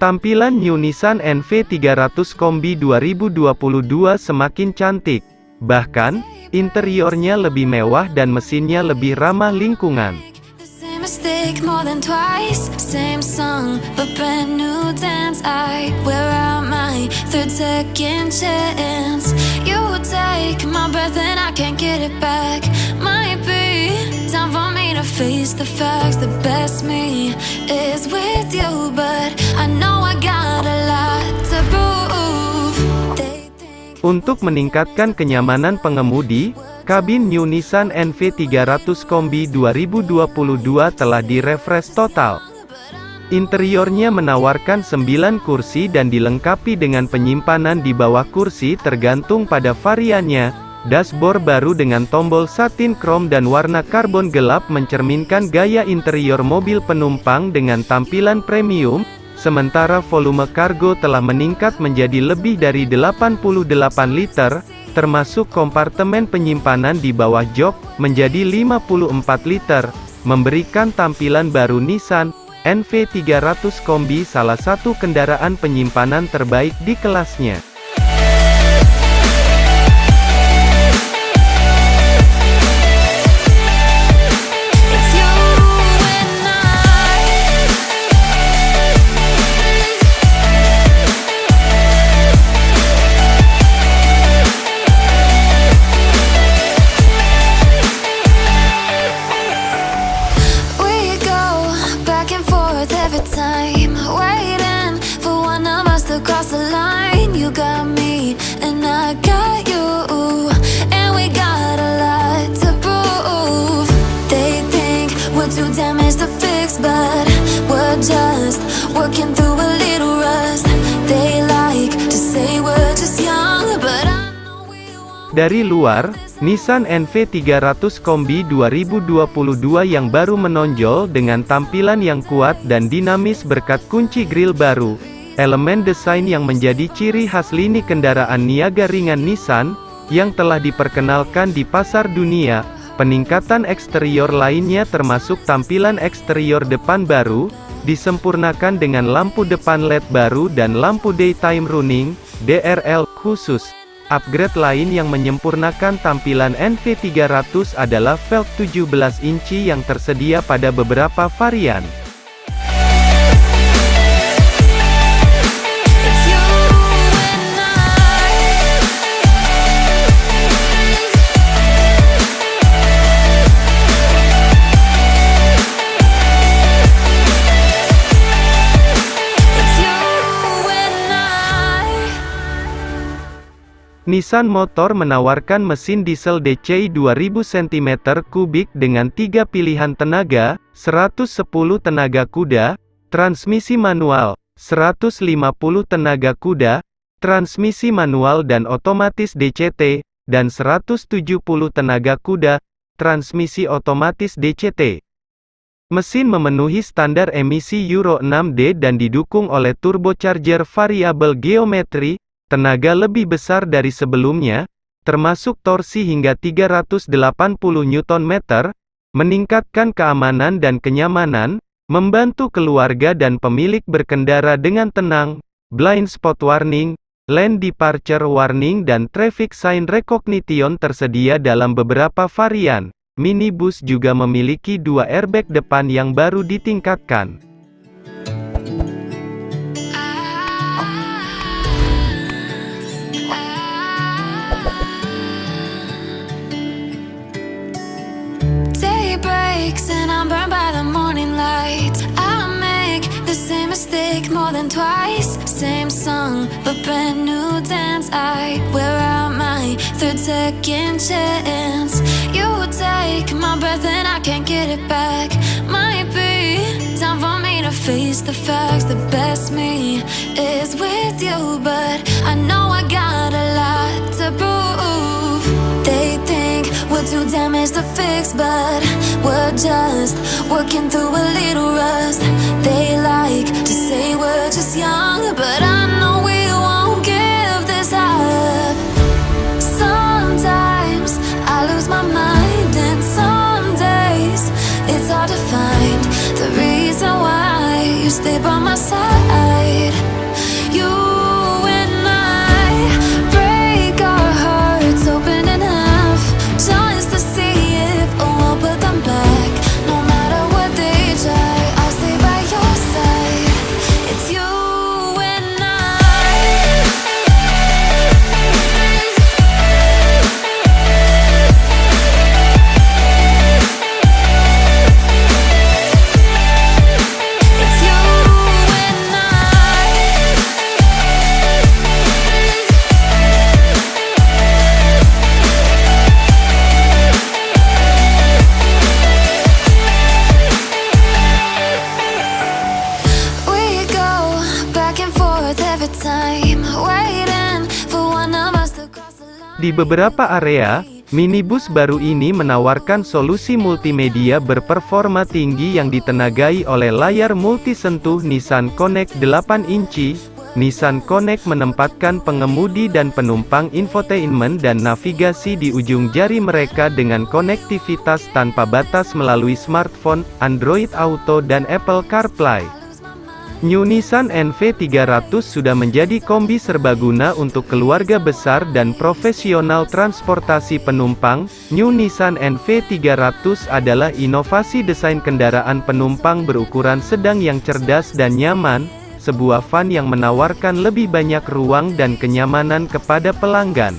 Tampilan New Nissan NV300 Kombi 2022 semakin cantik. Bahkan, interiornya lebih mewah dan mesinnya lebih ramah lingkungan. Untuk meningkatkan kenyamanan pengemudi, kabin New Nissan NV300 Kombi 2022 telah direfresh total. Interiornya menawarkan 9 kursi dan dilengkapi dengan penyimpanan di bawah kursi tergantung pada variannya. Dashboard baru dengan tombol satin krom dan warna karbon gelap mencerminkan gaya interior mobil penumpang dengan tampilan premium, sementara volume kargo telah meningkat menjadi lebih dari 88 liter, termasuk kompartemen penyimpanan di bawah jok, menjadi 54 liter, memberikan tampilan baru Nissan NV300 Kombi salah satu kendaraan penyimpanan terbaik di kelasnya. Dari luar, Nissan NV300 Kombi 2022 yang baru menonjol dengan tampilan yang kuat dan dinamis berkat kunci grill baru. Elemen desain yang menjadi ciri khas lini kendaraan niaga ringan Nissan, yang telah diperkenalkan di pasar dunia. Peningkatan eksterior lainnya termasuk tampilan eksterior depan baru, disempurnakan dengan lampu depan LED baru dan lampu daytime running, DRL, khusus. Upgrade lain yang menyempurnakan tampilan NV300 adalah velg 17 inci yang tersedia pada beberapa varian. Nissan Motor menawarkan mesin diesel DCI 2000 cm3 dengan tiga pilihan tenaga, 110 tenaga kuda, transmisi manual, 150 tenaga kuda, transmisi manual dan otomatis DCT, dan 170 tenaga kuda, transmisi otomatis DCT. Mesin memenuhi standar emisi Euro 6D dan didukung oleh turbocharger variabel geometri, tenaga lebih besar dari sebelumnya, termasuk torsi hingga 380 Nm, meningkatkan keamanan dan kenyamanan, membantu keluarga dan pemilik berkendara dengan tenang, blind spot warning, lane departure warning dan traffic sign recognition tersedia dalam beberapa varian. Minibus juga memiliki dua airbag depan yang baru ditingkatkan. And I'm burned by the morning light. I make the same mistake more than twice. Same song, but brand new dance. I wear out my third second chance. You take my breath and I can't get it back. Might be time for me to face the facts. The best me is with you, but I know I got a lot to prove. Damaged to fix, but we're just working through a little rust. They like to say we're just young, but I know we won't give this up. Sometimes I lose my mind, and some days it's hard to find the reason why you stay by my side. Beberapa area, minibus baru ini menawarkan solusi multimedia berperforma tinggi yang ditenagai oleh layar multisentuh Nissan Connect 8 inci. Nissan Connect menempatkan pengemudi dan penumpang infotainment dan navigasi di ujung jari mereka dengan konektivitas tanpa batas melalui smartphone, Android Auto dan Apple CarPlay. New Nissan NV300 sudah menjadi kombi serbaguna untuk keluarga besar dan profesional transportasi penumpang. New Nissan NV300 adalah inovasi desain kendaraan penumpang berukuran sedang yang cerdas dan nyaman, sebuah van yang menawarkan lebih banyak ruang dan kenyamanan kepada pelanggan.